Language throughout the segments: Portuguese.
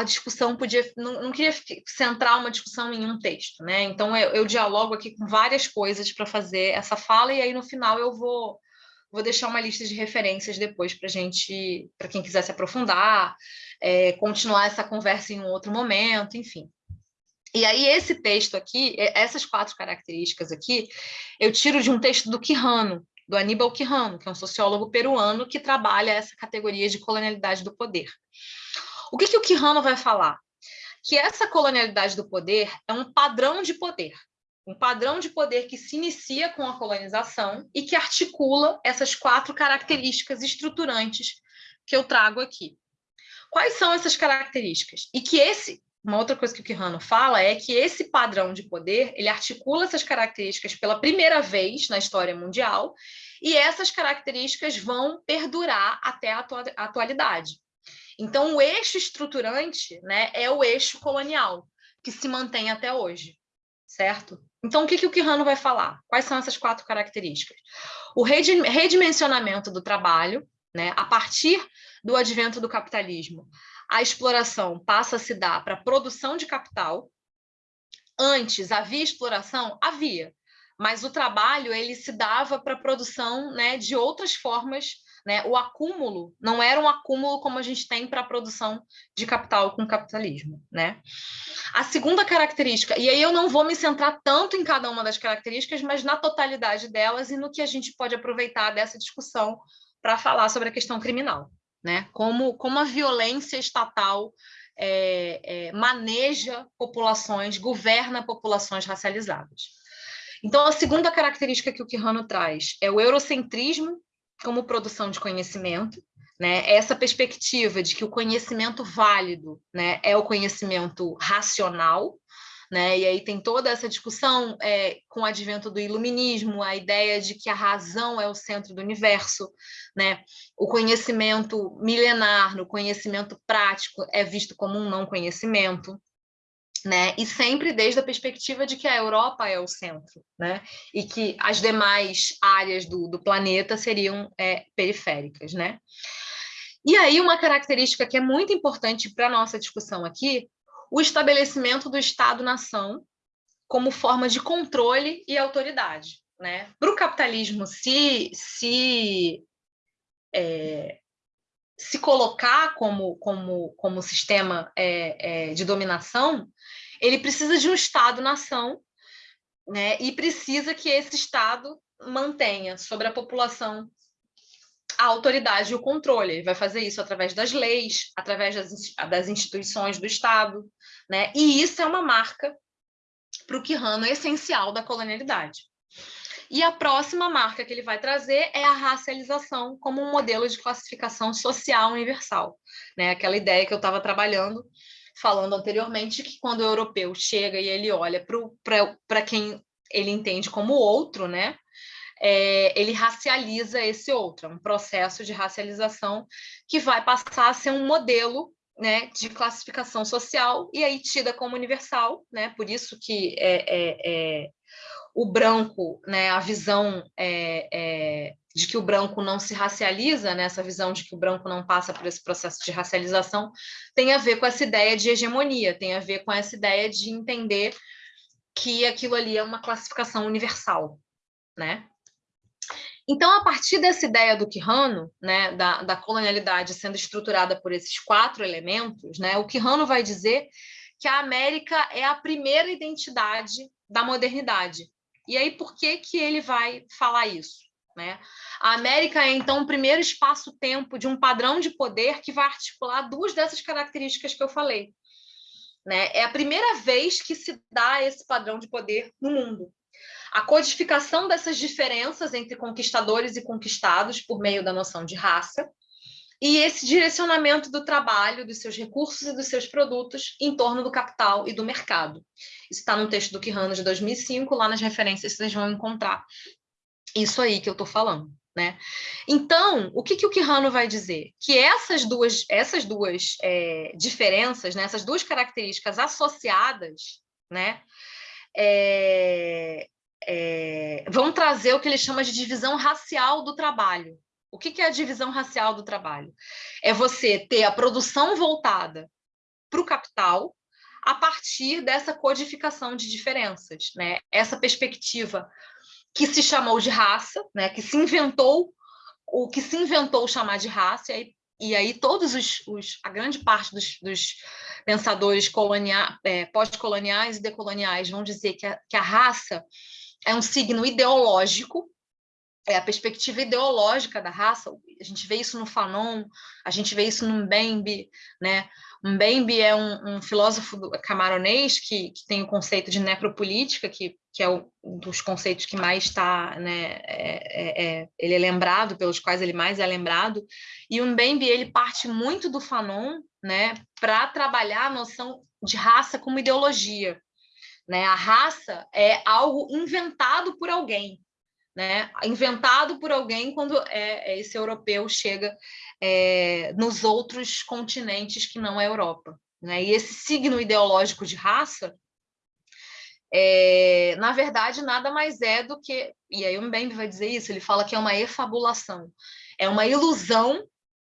a discussão podia, não, não queria centrar uma discussão em um texto, né? Então eu, eu dialogo aqui com várias coisas para fazer essa fala e aí no final eu vou vou deixar uma lista de referências depois para gente, para quem quiser se aprofundar, é, continuar essa conversa em um outro momento, enfim. E aí esse texto aqui, essas quatro características aqui, eu tiro de um texto do Quijano, do Aníbal Quijano, que é um sociólogo peruano que trabalha essa categoria de colonialidade do poder. O que, que o Quijano vai falar? Que essa colonialidade do poder é um padrão de poder, um padrão de poder que se inicia com a colonização e que articula essas quatro características estruturantes que eu trago aqui. Quais são essas características? E que esse, uma outra coisa que o Quijano fala é que esse padrão de poder, ele articula essas características pela primeira vez na história mundial, e essas características vão perdurar até a atualidade. Então, o eixo estruturante né, é o eixo colonial, que se mantém até hoje, certo? Então, o que, que o Quijano vai falar? Quais são essas quatro características? O redimensionamento do trabalho, né, a partir do advento do capitalismo, a exploração passa a se dar para produção de capital. Antes havia exploração? Havia, mas o trabalho ele se dava para a produção né, de outras formas né? O acúmulo não era um acúmulo como a gente tem para a produção de capital com capitalismo. Né? A segunda característica, e aí eu não vou me centrar tanto em cada uma das características, mas na totalidade delas e no que a gente pode aproveitar dessa discussão para falar sobre a questão criminal. Né? Como, como a violência estatal é, é, maneja populações, governa populações racializadas. Então, a segunda característica que o Quijano traz é o eurocentrismo como produção de conhecimento, né? Essa perspectiva de que o conhecimento válido, né, é o conhecimento racional, né? E aí tem toda essa discussão é, com o advento do iluminismo, a ideia de que a razão é o centro do universo, né? O conhecimento milenar, no conhecimento prático, é visto como um não conhecimento, né? E sempre desde a perspectiva de que a Europa é o centro, né? E que as demais áreas do, do planeta seriam é, periféricas, né? E aí uma característica que é muito importante para nossa discussão aqui, o estabelecimento do Estado-nação como forma de controle e autoridade, né? Para o capitalismo se, se é, se colocar como, como, como sistema é, é, de dominação, ele precisa de um Estado-nação né, e precisa que esse Estado mantenha sobre a população a autoridade e o controle. Ele vai fazer isso através das leis, através das, das instituições do Estado, né? e isso é uma marca para o Quirrano essencial da colonialidade. E a próxima marca que ele vai trazer é a racialização como um modelo de classificação social universal. Né? Aquela ideia que eu estava trabalhando, falando anteriormente, que quando o europeu chega e ele olha para quem ele entende como outro, né? É, ele racializa esse outro, é um processo de racialização que vai passar a ser um modelo né, de classificação social e aí tida como universal, né? Por isso que é, é, é o branco, né, a visão é, é, de que o branco não se racializa, né, essa visão de que o branco não passa por esse processo de racialização, tem a ver com essa ideia de hegemonia, tem a ver com essa ideia de entender que aquilo ali é uma classificação universal, né? Então, a partir dessa ideia do Quijano, né, da, da colonialidade sendo estruturada por esses quatro elementos, né, o Quijano vai dizer que a América é a primeira identidade da modernidade, e aí, por que, que ele vai falar isso? Né? A América é, então, o primeiro espaço-tempo de um padrão de poder que vai articular duas dessas características que eu falei. Né? É a primeira vez que se dá esse padrão de poder no mundo. A codificação dessas diferenças entre conquistadores e conquistados por meio da noção de raça, e esse direcionamento do trabalho, dos seus recursos e dos seus produtos em torno do capital e do mercado. Isso está no texto do Quijano de 2005, lá nas referências vocês vão encontrar isso aí que eu estou falando. Né? Então, o que, que o Quijano vai dizer? Que essas duas, essas duas é, diferenças, né, essas duas características associadas, né, é, é, vão trazer o que ele chama de divisão racial do trabalho. O que é a divisão racial do trabalho? É você ter a produção voltada para o capital a partir dessa codificação de diferenças, né? Essa perspectiva que se chamou de raça, né? Que se inventou o que se inventou chamar de raça e aí, e aí todos os, os, a grande parte dos, dos pensadores é, pós-coloniais e decoloniais vão dizer que a, que a raça é um signo ideológico é a perspectiva ideológica da raça. A gente vê isso no Fanon, a gente vê isso no Mbembe, né? Mbembe é um, um filósofo camaronês que, que, tem o conceito de necropolítica, que, que é um dos conceitos que mais está, né? É, é, é, ele é lembrado, pelos quais ele mais é lembrado. E o Mbembe ele parte muito do Fanon, né? Para trabalhar a noção de raça como ideologia. Né? A raça é algo inventado por alguém, né, inventado por alguém quando é, é, esse europeu chega é, nos outros continentes que não a Europa. Né? E esse signo ideológico de raça, é, na verdade, nada mais é do que, e aí o Mbembe vai dizer isso, ele fala que é uma efabulação, é uma ilusão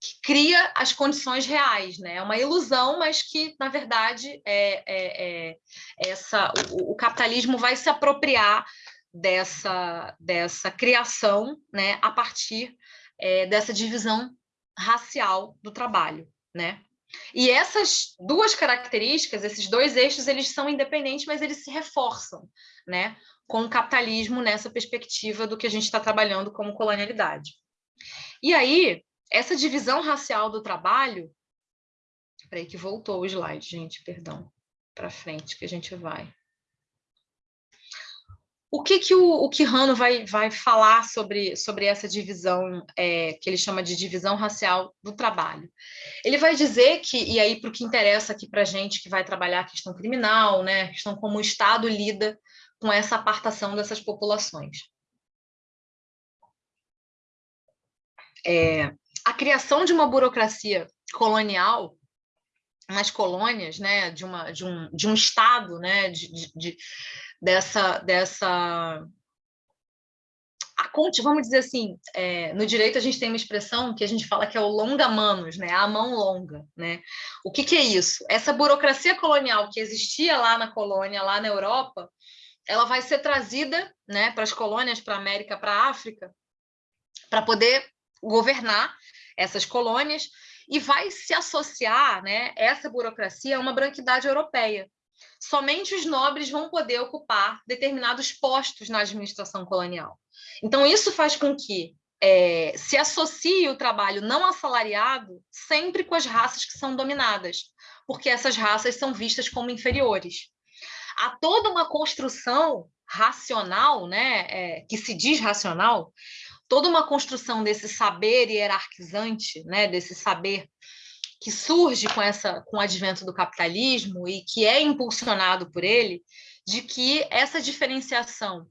que cria as condições reais, né? É uma ilusão, mas que, na verdade, é, é, é essa, o, o capitalismo vai se apropriar dessa, dessa criação né, a partir é, dessa divisão racial do trabalho. Né? E essas duas características, esses dois eixos, eles são independentes, mas eles se reforçam né, com o capitalismo nessa perspectiva do que a gente está trabalhando como colonialidade. E aí, essa divisão racial do trabalho... Espera aí que voltou o slide, gente, perdão. Para frente que a gente vai. O que, que o, o Quirrano vai, vai falar sobre, sobre essa divisão, é, que ele chama de divisão racial do trabalho? Ele vai dizer que, e aí para o que interessa aqui para a gente que vai trabalhar a questão criminal, né, a questão como o Estado lida com essa apartação dessas populações. É, a criação de uma burocracia colonial nas colônias, né, de, uma, de, um, de um Estado, né, de, de dessa, dessa a conte, vamos dizer assim, é, no direito a gente tem uma expressão que a gente fala que é o longa manos, né? a mão longa. Né? O que, que é isso? Essa burocracia colonial que existia lá na colônia, lá na Europa, ela vai ser trazida né, para as colônias, para a América, para a África, para poder governar essas colônias e vai se associar né, essa burocracia a uma branquidade europeia somente os nobres vão poder ocupar determinados postos na administração colonial. Então, isso faz com que é, se associe o trabalho não assalariado sempre com as raças que são dominadas, porque essas raças são vistas como inferiores. Há toda uma construção racional, né, é, que se diz racional, toda uma construção desse saber hierarquizante, né, desse saber que surge com essa com o advento do capitalismo e que é impulsionado por ele, de que essa diferenciação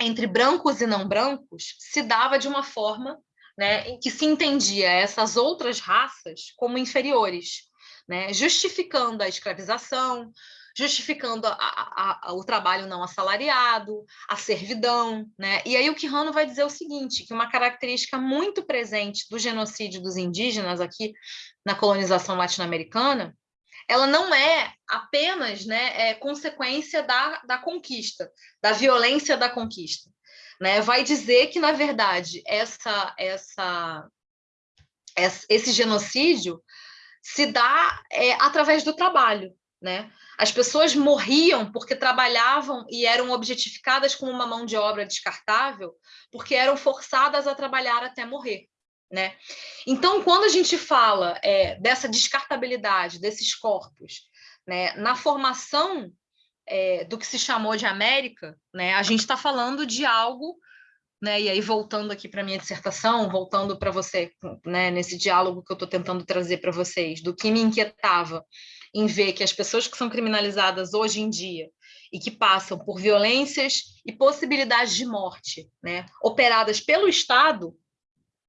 entre brancos e não brancos se dava de uma forma né, em que se entendia essas outras raças como inferiores, né, justificando a escravização, justificando a, a, a, o trabalho não assalariado, a servidão. Né? E aí o Quirrano vai dizer o seguinte, que uma característica muito presente do genocídio dos indígenas aqui na colonização latino-americana, ela não é apenas né, é consequência da, da conquista, da violência da conquista. Né? Vai dizer que, na verdade, essa, essa, esse genocídio se dá é, através do trabalho. Né? As pessoas morriam porque trabalhavam e eram objetificadas como uma mão de obra descartável, porque eram forçadas a trabalhar até morrer. Né? Então, quando a gente fala é, dessa descartabilidade desses corpos né, na formação é, do que se chamou de América, né, a gente está falando de algo, né, e aí voltando aqui para minha dissertação, voltando para você, né, nesse diálogo que eu estou tentando trazer para vocês, do que me inquietava em ver que as pessoas que são criminalizadas hoje em dia e que passam por violências e possibilidades de morte, né, operadas pelo Estado,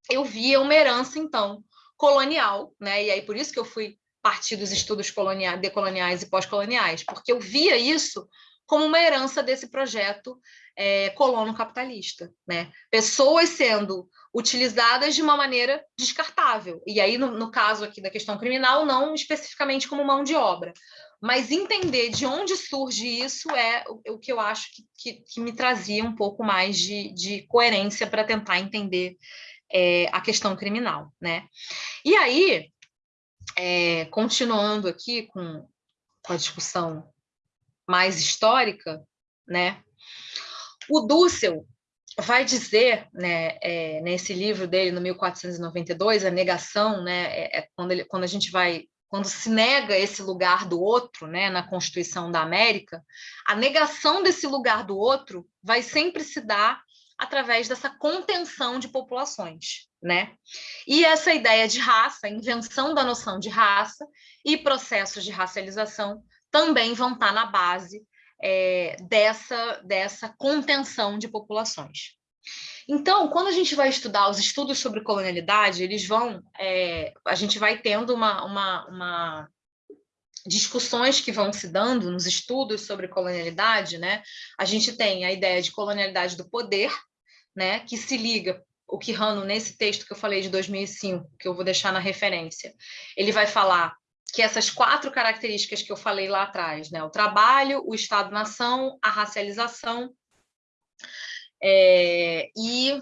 eu via uma herança, então, colonial, né, e aí por isso que eu fui partir dos estudos coloniais, decoloniais e pós-coloniais, porque eu via isso como uma herança desse projeto é, colono capitalista, né? Pessoas sendo utilizadas de uma maneira descartável. E aí, no, no, caso aqui da questão criminal, não especificamente como mão de obra. Mas entender de onde surge isso é o, o que eu acho que, que, que, me trazia um pouco mais de, de coerência para tentar entender é, a questão criminal. Né? E aí, é, continuando aqui com, com a discussão mais histórica, né? o Dussel vai dizer, né, é, nesse livro dele, no 1492, a negação, né, é, é quando, ele, quando a gente vai, quando se nega esse lugar do outro, né, na Constituição da América, a negação desse lugar do outro vai sempre se dar através dessa contenção de populações, né? E essa ideia de raça, invenção da noção de raça e processos de racialização também vão estar na base é, dessa, dessa contenção de populações. Então, quando a gente vai estudar os estudos sobre colonialidade, eles vão, é, a gente vai tendo uma, uma, uma, discussões que vão se dando nos estudos sobre colonialidade, né? A gente tem a ideia de colonialidade do poder, né? Que se liga o Quirrano, nesse texto que eu falei de 2005, que eu vou deixar na referência, ele vai falar que essas quatro características que eu falei lá atrás, né? o trabalho, o Estado-nação, a racialização é, e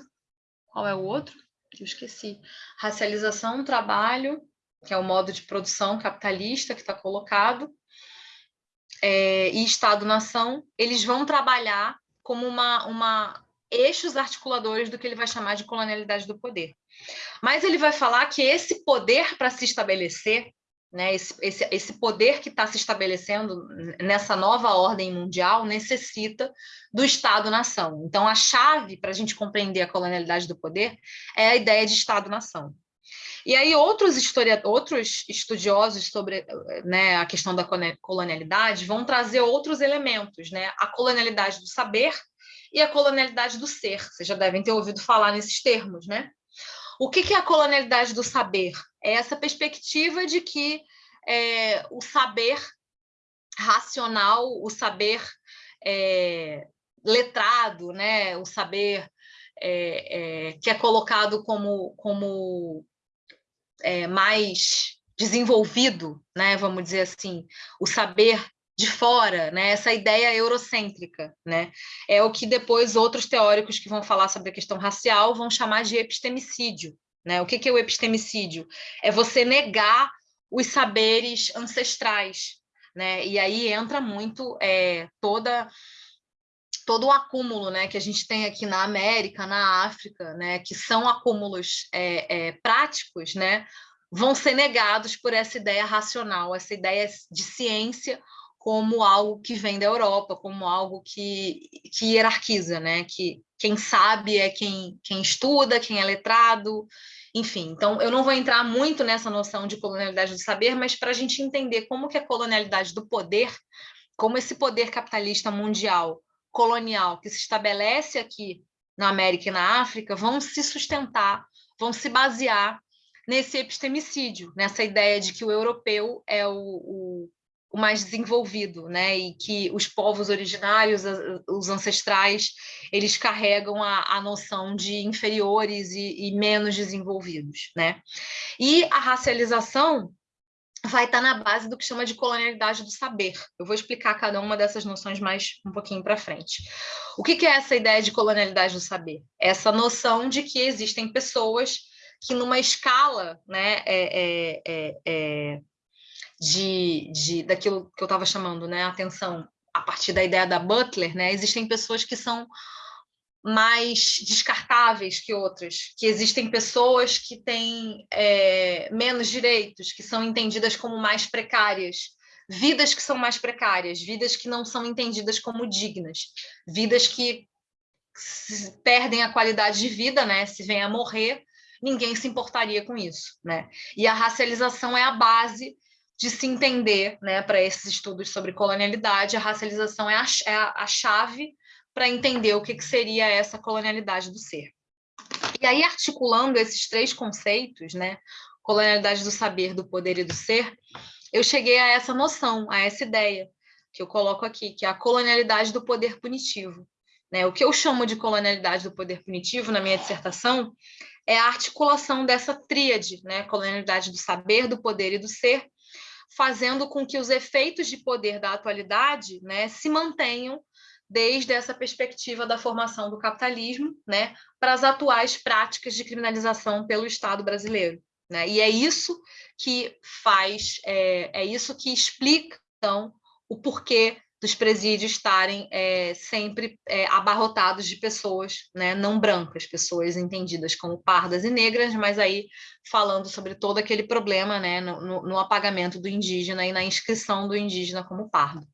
qual é o outro? Eu esqueci. Racialização, trabalho, que é o modo de produção capitalista que está colocado, é, e Estado-nação, eles vão trabalhar como uma, uma eixos articuladores do que ele vai chamar de colonialidade do poder. Mas ele vai falar que esse poder para se estabelecer né, esse, esse, esse poder que está se estabelecendo nessa nova ordem mundial necessita do Estado-nação. Então, a chave para a gente compreender a colonialidade do poder é a ideia de Estado-nação. E aí outros, outros estudiosos sobre né, a questão da colonialidade vão trazer outros elementos, né? a colonialidade do saber e a colonialidade do ser. Vocês já devem ter ouvido falar nesses termos, né? O que, é a colonialidade do saber? É essa perspectiva de que é, o saber racional, o saber é, letrado, né? o saber é, é que é colocado como, como é, mais desenvolvido, né? vamos dizer assim, o saber de fora, né? Essa ideia eurocêntrica, né? É o que depois outros teóricos que vão falar sobre a questão racial vão chamar de epistemicídio, né? O que, que é o epistemicídio? É você negar os saberes ancestrais, né? E aí entra muito é, toda todo o acúmulo né, que a gente tem aqui na América, na África, né, que são acúmulos é, é, práticos, né, vão ser negados por essa ideia racional, essa ideia de ciência como algo que vem da Europa, como algo que, que hierarquiza, né? que quem sabe é quem, quem estuda, quem é letrado, enfim. Então, eu não vou entrar muito nessa noção de colonialidade do saber, mas para a gente entender como que a colonialidade do poder, como esse poder capitalista mundial, colonial, que se estabelece aqui na América e na África, vão se sustentar, vão se basear nesse epistemicídio, nessa ideia de que o europeu é o, o o mais desenvolvido, né? E que os povos originários, os ancestrais, eles carregam a, a noção de inferiores e, e, menos desenvolvidos, né? E a racialização vai estar na base do que chama de colonialidade do saber. Eu vou explicar cada uma dessas noções mais um pouquinho para frente. O que, que é essa ideia de colonialidade do saber? Essa noção de que existem pessoas que numa escala, né, é, é, é, é de, de daquilo que eu estava chamando, né, atenção, a partir da ideia da Butler, né, existem pessoas que são mais descartáveis que outras, que existem pessoas que têm é, menos direitos, que são entendidas como mais precárias, vidas que são mais precárias, vidas que não são entendidas como dignas, vidas que perdem a qualidade de vida, né? Se vem a morrer, ninguém se importaria com isso, né? E a racialização é a base de se entender, né, para esses estudos sobre colonialidade, a racialização é a, é a chave para entender o que, que seria essa colonialidade do ser. E aí, articulando esses três conceitos, né, colonialidade do saber, do poder e do ser, eu cheguei a essa noção, a essa ideia, que eu coloco aqui, que é a colonialidade do poder punitivo. Né? O que eu chamo de colonialidade do poder punitivo na minha dissertação é a articulação dessa tríade, né? colonialidade do saber, do poder e do ser, fazendo com que os efeitos de poder da atualidade né, se mantenham desde essa perspectiva da formação do capitalismo né, para as atuais práticas de criminalização pelo Estado brasileiro. Né? E é isso que faz, é, é isso que explica, então, o porquê dos presídios estarem é, sempre é, abarrotados de pessoas né, não brancas, pessoas entendidas como pardas e negras, mas aí falando sobre todo aquele problema né, no, no apagamento do indígena e na inscrição do indígena como pardo.